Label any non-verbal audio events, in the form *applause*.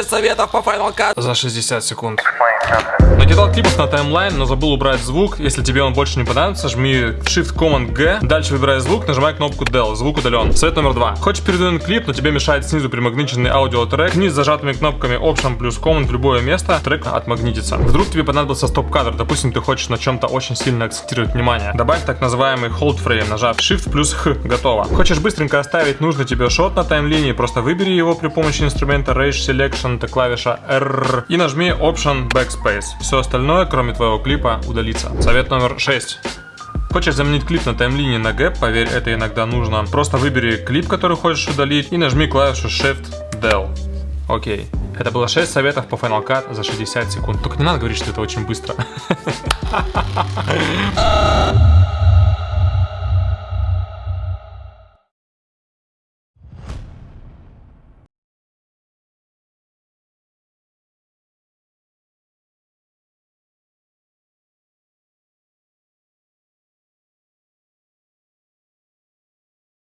6 советов по Final Cut. За 60 секунд. Накидал клипов на таймлайн, но забыл убрать звук. Если тебе он больше не понадобится, жми Shift Command G. Дальше выбирай звук, нажимай кнопку Del. Звук удален. Совет номер два. Хочешь передвинуть клип, но тебе мешает снизу примагниченный аудиотрек. Низ зажатыми кнопками Option плюс Command в любое место. Трек отмагнитится. Вдруг тебе понадобился стоп-кадр. Допустим, ты хочешь на чем-то очень сильно акцентировать внимание. Добавь так называемый Hold Frame, нажав Shift плюс H. Готово. Хочешь быстренько оставить нужный тебе шот на таймлинии, просто выбери его при помощи инструмента Range Selection, это клавиша R, и нажми Option Backspace. Все остальное, кроме твоего клипа, удалится. Совет номер 6. Хочешь заменить клип на таймлине на гэп, поверь, это иногда нужно. Просто выбери клип, который хочешь удалить, и нажми клавишу Shift Del. Окей. Это было 6 советов по Final Cut за 60 секунд. Только не надо говорить, что это очень быстро. *laughs*